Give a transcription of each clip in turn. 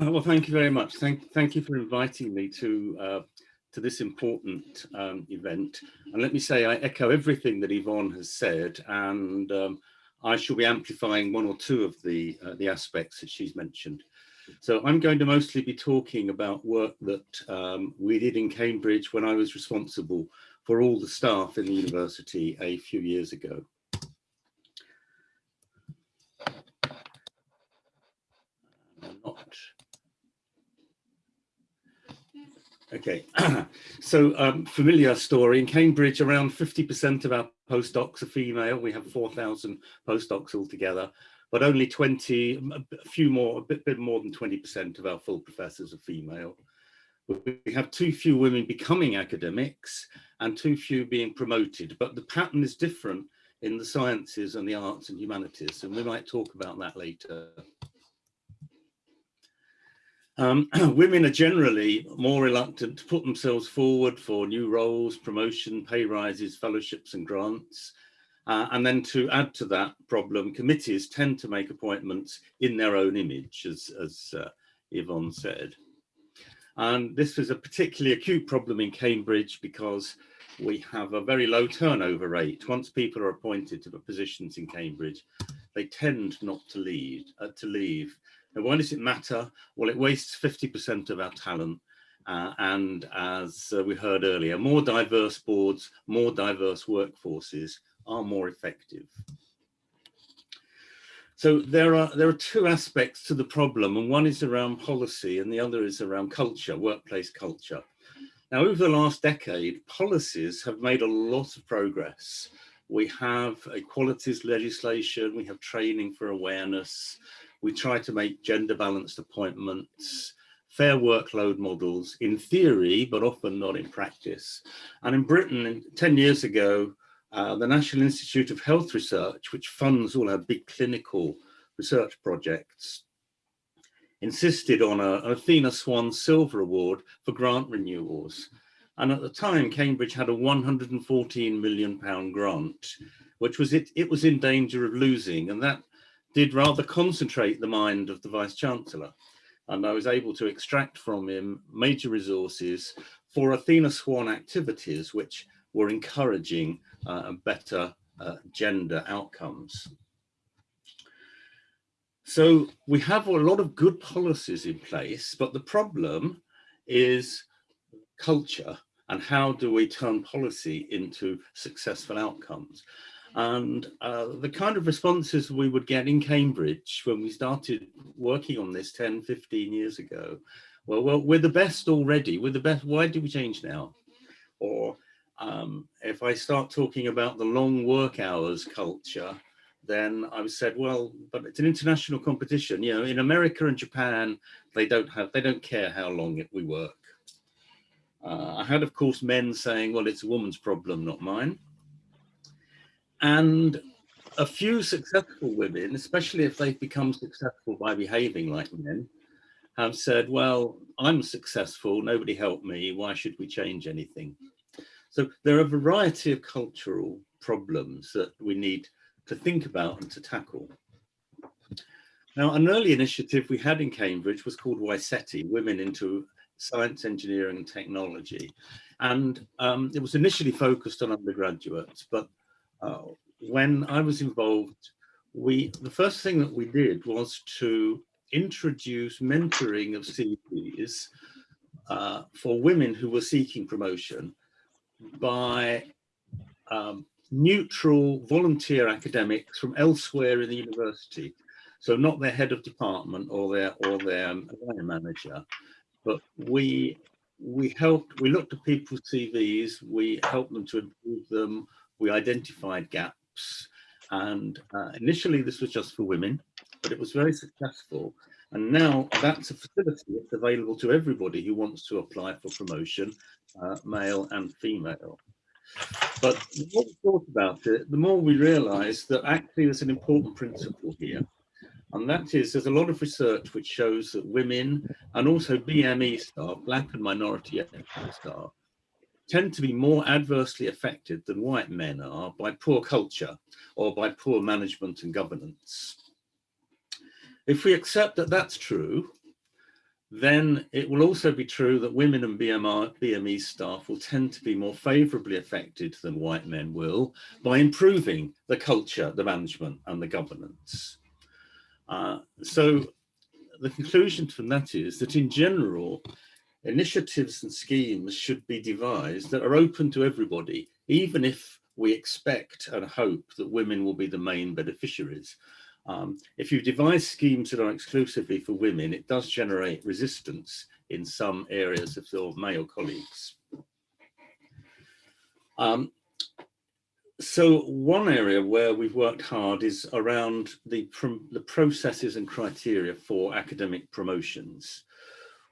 Uh, well, thank you very much. Thank, thank you for inviting me to uh, to this important um, event. And let me say, I echo everything that Yvonne has said, and um, I shall be amplifying one or two of the uh, the aspects that she's mentioned. So I'm going to mostly be talking about work that um, we did in Cambridge when I was responsible for all the staff in the university a few years ago. Not Okay, so um, familiar story. In Cambridge, around 50% of our postdocs are female. We have 4,000 postdocs altogether, but only 20, a few more, a bit, bit more than 20% of our full professors are female. We have too few women becoming academics and too few being promoted, but the pattern is different in the sciences and the arts and humanities, and we might talk about that later. Um, women are generally more reluctant to put themselves forward for new roles, promotion, pay rises, fellowships and grants. Uh, and then to add to that problem, committees tend to make appointments in their own image, as, as uh, Yvonne said. And this was a particularly acute problem in Cambridge because we have a very low turnover rate. Once people are appointed to the positions in Cambridge, they tend not to leave. Uh, to leave. Why does it matter? Well, it wastes 50% of our talent. Uh, and as uh, we heard earlier, more diverse boards, more diverse workforces are more effective. So there are there are two aspects to the problem, and one is around policy, and the other is around culture, workplace culture. Now, over the last decade, policies have made a lot of progress. We have equalities legislation, we have training for awareness, we try to make gender balanced appointments, fair workload models in theory, but often not in practice. And in Britain, 10 years ago, uh, the National Institute of Health Research, which funds all our big clinical research projects, insisted on a, an Athena Swan Silver Award for grant renewals. And at the time, Cambridge had a 114 million pound grant, which was it, it was in danger of losing. And that did rather concentrate the mind of the Vice Chancellor. And I was able to extract from him major resources for Athena Swan activities, which were encouraging uh, better uh, gender outcomes. So we have a lot of good policies in place, but the problem is culture and how do we turn policy into successful outcomes. And uh, the kind of responses we would get in Cambridge when we started working on this 10, 15 years ago, well, well, we're the best already, we're the best, why do we change now? Or um, if I start talking about the long work hours culture, then I said, well, but it's an international competition. You know, in America and Japan, they don't have, they don't care how long we work. Uh, I had, of course, men saying, well, it's a woman's problem, not mine. And a few successful women, especially if they've become successful by behaving like men, have said, well, I'm successful, nobody helped me, why should we change anything? So there are a variety of cultural problems that we need to think about and to tackle. Now, an early initiative we had in Cambridge was called WISETI, Women into Science, Engineering and Technology. And um, it was initially focused on undergraduates, but when I was involved, we the first thing that we did was to introduce mentoring of CVs uh, for women who were seeking promotion by um, neutral volunteer academics from elsewhere in the university. So not their head of department or their or their um, manager, but we we helped, we looked at people's CVs, we helped them to improve them, we identified gaps. And uh, initially this was just for women, but it was very successful. And now that's a facility that's available to everybody who wants to apply for promotion, uh, male and female. But the more we thought about it, the more we realized that actually there's an important principle here. And that is, there's a lot of research which shows that women and also BME staff, black and minority ethnic staff, tend to be more adversely affected than white men are by poor culture or by poor management and governance. If we accept that that's true, then it will also be true that women and BMR, BME staff will tend to be more favourably affected than white men will by improving the culture, the management and the governance. Uh, so the conclusion from that is that in general, initiatives and schemes should be devised that are open to everybody, even if we expect and hope that women will be the main beneficiaries. Um, if you devise schemes that are exclusively for women, it does generate resistance in some areas of your male colleagues. Um, so one area where we've worked hard is around the, the processes and criteria for academic promotions.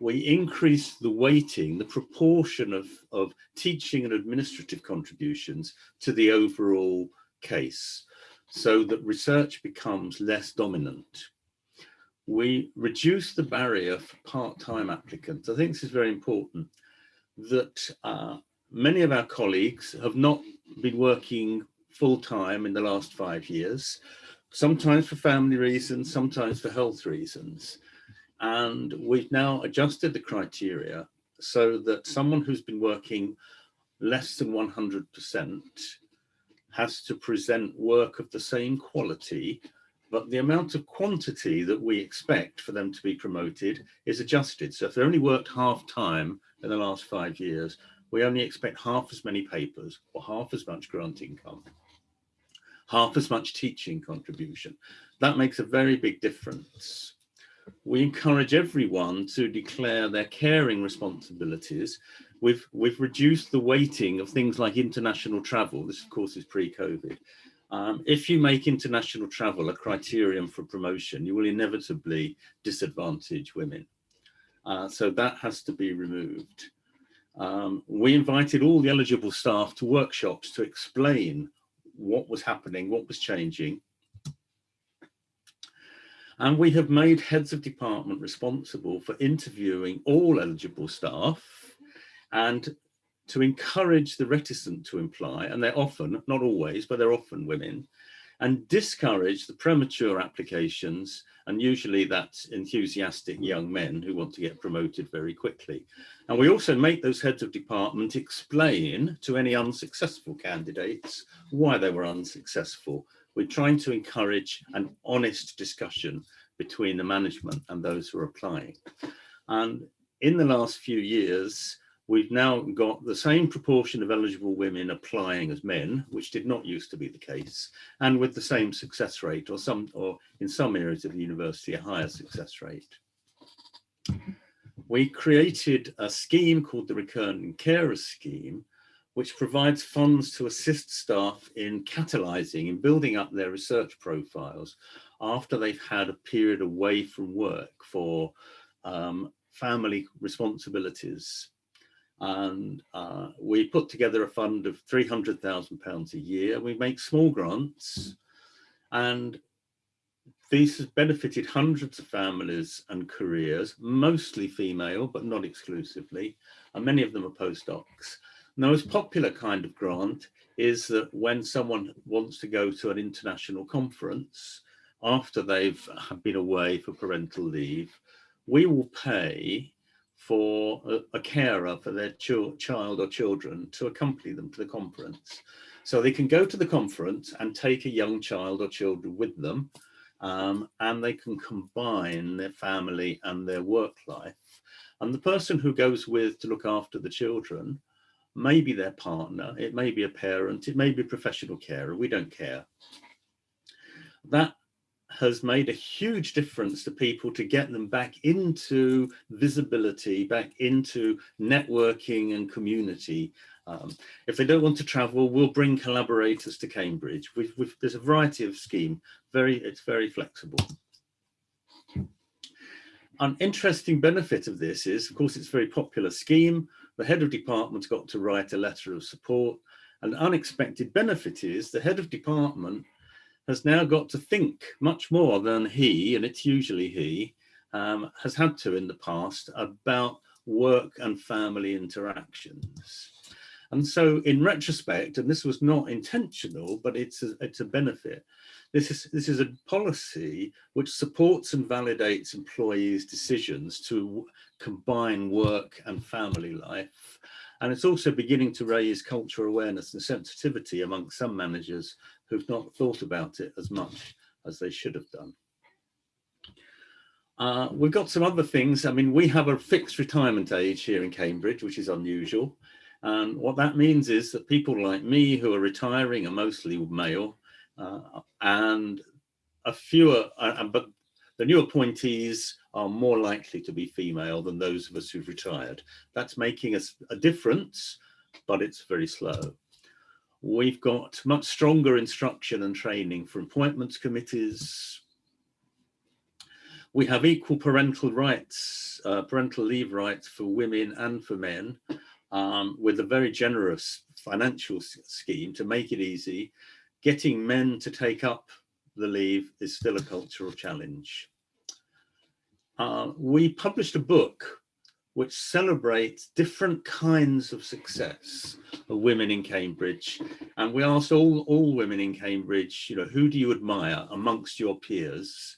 We increase the weighting, the proportion of, of teaching and administrative contributions to the overall case so that research becomes less dominant. We reduce the barrier for part-time applicants. I think this is very important that uh, many of our colleagues have not been working full-time in the last five years, sometimes for family reasons, sometimes for health reasons. And we've now adjusted the criteria so that someone who's been working less than 100% has to present work of the same quality, but the amount of quantity that we expect for them to be promoted is adjusted. So if they only worked half time in the last five years, we only expect half as many papers or half as much grant income, half as much teaching contribution. That makes a very big difference. We encourage everyone to declare their caring responsibilities we've we've reduced the weighting of things like international travel. This, of course, is pre-COVID. Um, if you make international travel a criterion for promotion, you will inevitably disadvantage women. Uh, so that has to be removed. Um, we invited all the eligible staff to workshops to explain what was happening, what was changing. And we have made heads of department responsible for interviewing all eligible staff and to encourage the reticent to imply, and they're often, not always, but they're often women, and discourage the premature applications, and usually that's enthusiastic young men who want to get promoted very quickly. And we also make those heads of department explain to any unsuccessful candidates why they were unsuccessful. We're trying to encourage an honest discussion between the management and those who are applying. And in the last few years, we've now got the same proportion of eligible women applying as men, which did not used to be the case, and with the same success rate, or some, or in some areas of the university, a higher success rate. We created a scheme called the Returning Carers Scheme, which provides funds to assist staff in catalyzing and building up their research profiles after they've had a period away from work for um, family responsibilities and uh, we put together a fund of £300,000 a year. We make small grants and this has benefited hundreds of families and careers, mostly female, but not exclusively, and many of them are postdocs. The most popular kind of grant is that when someone wants to go to an international conference after they've been away for parental leave, we will pay for a, a carer for their ch child or children to accompany them to the conference. So they can go to the conference and take a young child or children with them um, and they can combine their family and their work life. And the person who goes with to look after the children may be their partner, it may be a parent, it may be a professional carer, we don't care. That has made a huge difference to people to get them back into visibility, back into networking and community. Um, if they don't want to travel, we'll bring collaborators to Cambridge. We've, we've, there's a variety of scheme, very, it's very flexible. An interesting benefit of this is, of course, it's a very popular scheme. The head of department's got to write a letter of support. An unexpected benefit is the head of department has now got to think much more than he, and it's usually he, um, has had to in the past about work and family interactions. And so in retrospect, and this was not intentional, but it's a, it's a benefit. This is, this is a policy which supports and validates employees' decisions to combine work and family life. And it's also beginning to raise cultural awareness and sensitivity among some managers who've not thought about it as much as they should have done. Uh, we've got some other things. I mean, we have a fixed retirement age here in Cambridge, which is unusual. And what that means is that people like me who are retiring are mostly male and a fewer, uh, but the new appointees are more likely to be female than those of us who've retired. That's making us a difference, but it's very slow. We've got much stronger instruction and training for appointments committees. We have equal parental rights, uh, parental leave rights for women and for men, um, with a very generous financial scheme to make it easy getting men to take up the leave is still a cultural challenge. Uh, we published a book which celebrates different kinds of success of women in Cambridge. And we asked all, all women in Cambridge, you know, who do you admire amongst your peers?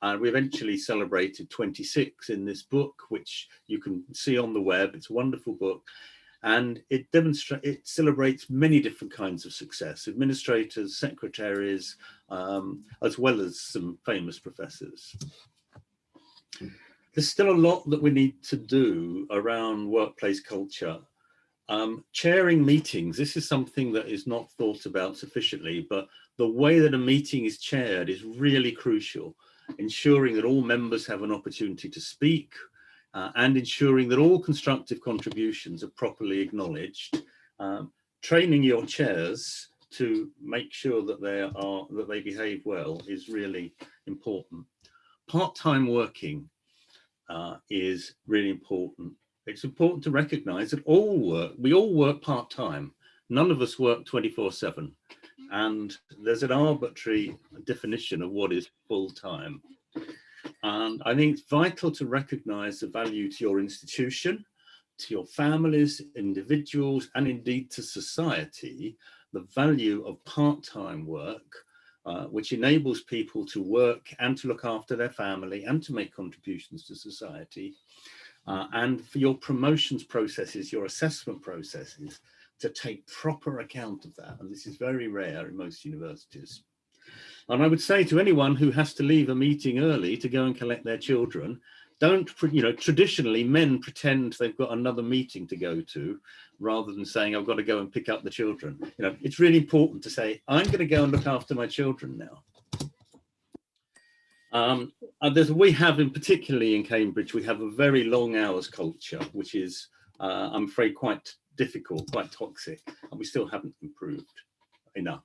And we eventually celebrated 26 in this book, which you can see on the web. It's a wonderful book and it demonstrates it celebrates many different kinds of success administrators secretaries um, as well as some famous professors. There's still a lot that we need to do around workplace culture. Um, chairing meetings this is something that is not thought about sufficiently but the way that a meeting is chaired is really crucial ensuring that all members have an opportunity to speak uh, and ensuring that all constructive contributions are properly acknowledged, um, training your chairs to make sure that they are that they behave well is really important. Part-time working uh, is really important. It's important to recognize that all work, we all work part-time. None of us work 24 seven. And there's an arbitrary definition of what is full-time. And I think it's vital to recognize the value to your institution, to your families, individuals, and indeed to society, the value of part-time work, uh, which enables people to work and to look after their family and to make contributions to society. Uh, and for your promotions processes, your assessment processes, to take proper account of that. And this is very rare in most universities. And I would say to anyone who has to leave a meeting early to go and collect their children, don't, you know, traditionally men pretend they've got another meeting to go to rather than saying, I've got to go and pick up the children. You know, it's really important to say, I'm going to go and look after my children now. Um, we have in particularly in Cambridge, we have a very long hours culture, which is, uh, I'm afraid, quite difficult, quite toxic, and we still haven't improved enough.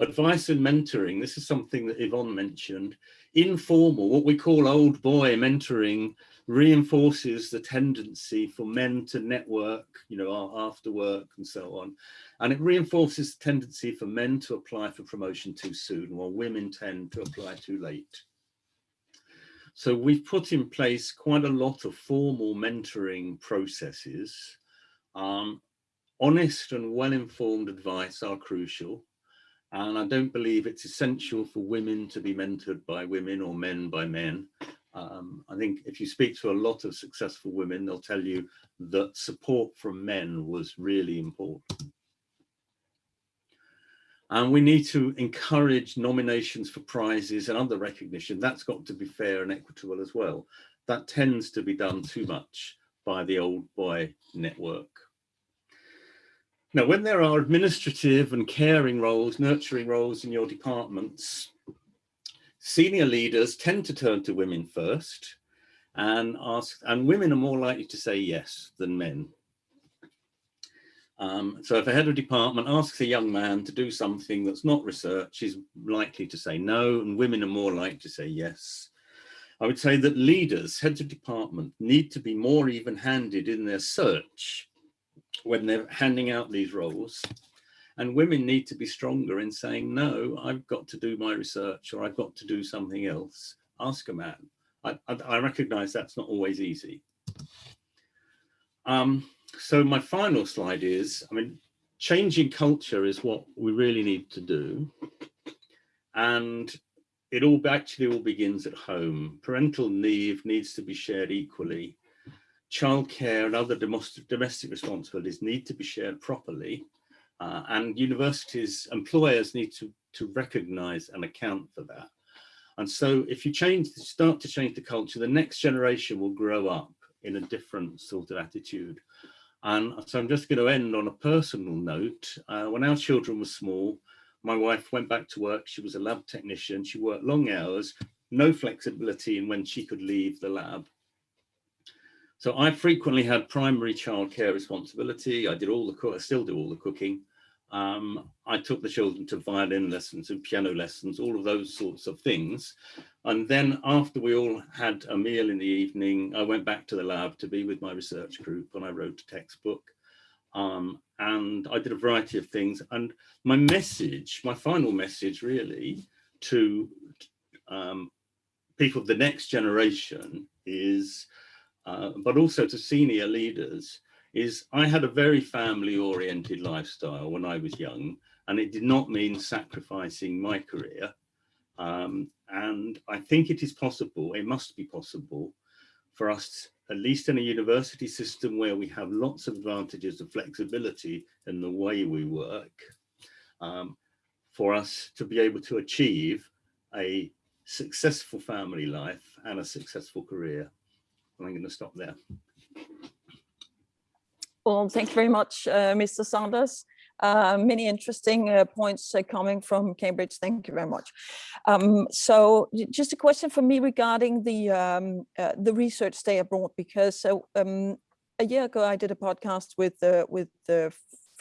Advice and mentoring, this is something that Yvonne mentioned. Informal, what we call old boy mentoring reinforces the tendency for men to network, you know, after work and so on. And it reinforces the tendency for men to apply for promotion too soon while women tend to apply too late. So we've put in place quite a lot of formal mentoring processes. Um, honest and well-informed advice are crucial. And I don't believe it's essential for women to be mentored by women or men by men. Um, I think if you speak to a lot of successful women, they'll tell you that support from men was really important. And we need to encourage nominations for prizes and other recognition. That's got to be fair and equitable as well. That tends to be done too much by the old boy network. Now, when there are administrative and caring roles, nurturing roles in your departments, senior leaders tend to turn to women first and ask, and women are more likely to say yes than men. Um, so if a head of department asks a young man to do something that's not research, he's likely to say no, and women are more likely to say yes. I would say that leaders, heads of department, need to be more even-handed in their search when they're handing out these roles. And women need to be stronger in saying, no, I've got to do my research or I've got to do something else. Ask a man. I, I, I recognize that's not always easy. Um, so my final slide is, I mean, changing culture is what we really need to do. And it all actually all begins at home. Parental leave needs to be shared equally. Childcare and other domestic responsibilities need to be shared properly. Uh, and universities, employers need to, to recognize and account for that. And so if you change, start to change the culture, the next generation will grow up in a different sort of attitude. And so I'm just going to end on a personal note. Uh, when our children were small, my wife went back to work. She was a lab technician. She worked long hours, no flexibility in when she could leave the lab. So I frequently had primary childcare responsibility. I did all the I still do all the cooking. Um, I took the children to violin lessons and piano lessons, all of those sorts of things. And then after we all had a meal in the evening, I went back to the lab to be with my research group and I wrote a textbook. Um, and I did a variety of things. And my message, my final message really to um, people of the next generation is, uh, but also to senior leaders, is I had a very family oriented lifestyle when I was young, and it did not mean sacrificing my career. Um, and I think it is possible, it must be possible for us at least in a university system where we have lots of advantages of flexibility in the way we work, um, for us to be able to achieve a successful family life and a successful career. I'm going to stop there. Well, thank you very much, uh, Mr. Sanders. Uh, many interesting uh, points uh, coming from Cambridge. Thank you very much. Um, so just a question for me regarding the um, uh, the research stay abroad, because um, a year ago I did a podcast with with the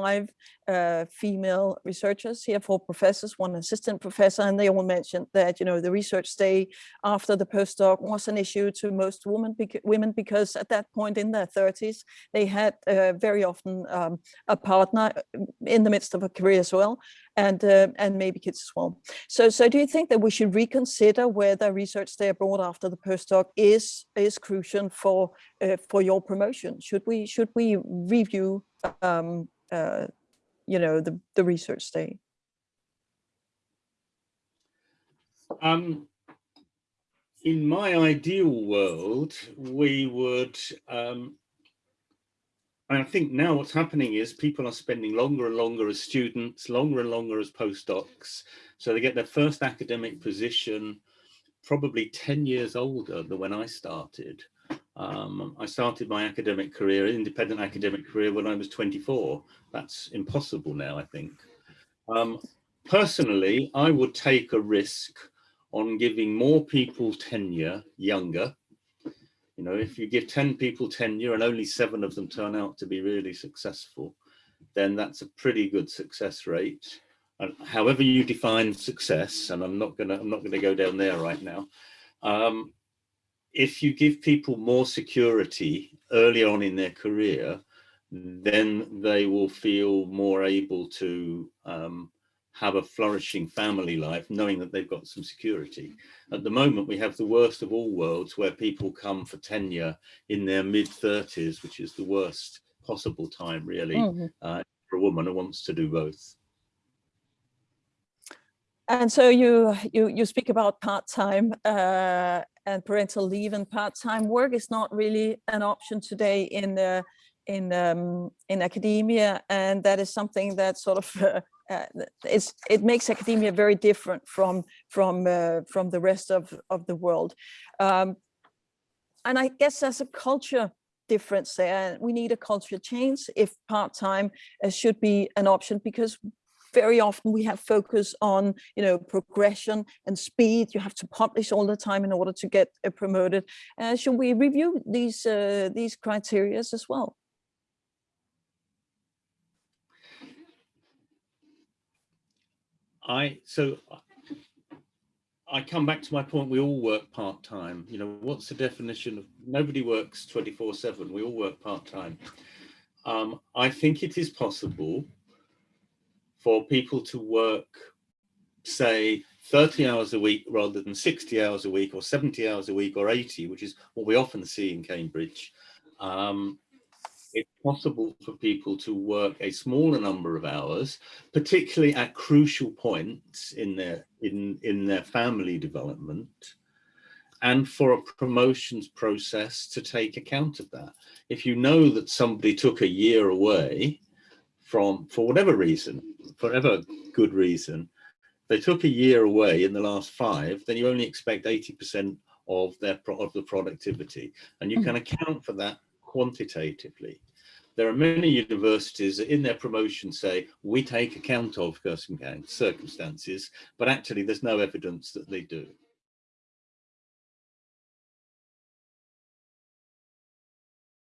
five uh, female researchers here, four professors, one assistant professor, and they all mentioned that, you know, the research stay after the postdoc was an issue to most women, women because at that point in their 30s, they had uh, very often um, a partner uh, in the midst of a career as well, and uh, and maybe kids as well. So, so do you think that we should reconsider whether research stay abroad after the postdoc is is crucial for uh, for your promotion? Should we should we review um, uh, you know, the, the research stay? Um, in my ideal world, we would, um, I think now what's happening is people are spending longer and longer as students, longer and longer as postdocs. So they get their first academic position probably 10 years older than when I started. Um, I started my academic career, independent academic career when I was 24. That's impossible now, I think. Um, personally, I would take a risk on giving more people tenure younger. You know, if you give 10 people tenure and only seven of them turn out to be really successful, then that's a pretty good success rate. And however you define success, and I'm not gonna I'm not gonna go down there right now. Um, if you give people more security early on in their career, then they will feel more able to um, have a flourishing family life, knowing that they've got some security. At the moment, we have the worst of all worlds where people come for tenure in their mid 30s, which is the worst possible time really mm -hmm. uh, for a woman who wants to do both. And so you you you speak about part-time uh, and parental leave and part-time work is not really an option today in the in um, in academia, and that is something that sort of uh, uh, it makes academia very different from from uh, from the rest of of the world, um, and I guess there's a culture difference there. We need a culture change if part-time uh, should be an option because very often we have focus on, you know, progression and speed. You have to publish all the time in order to get uh, promoted. Uh, should we review these uh, these criteria as well? I so I come back to my point. We all work part time. You know, what's the definition of nobody works 24 seven. We all work part time. Um, I think it is possible for people to work, say, 30 hours a week rather than 60 hours a week or 70 hours a week or 80, which is what we often see in Cambridge. Um, it's possible for people to work a smaller number of hours, particularly at crucial points in their in in their family development, and for a promotions process to take account of that. If you know that somebody took a year away from for whatever reason, for whatever good reason, they took a year away in the last five, then you only expect 80% of their of the productivity, and you hmm. can account for that quantitatively. There are many universities that in their promotion say, we take account of circumstances, but actually there's no evidence that they do.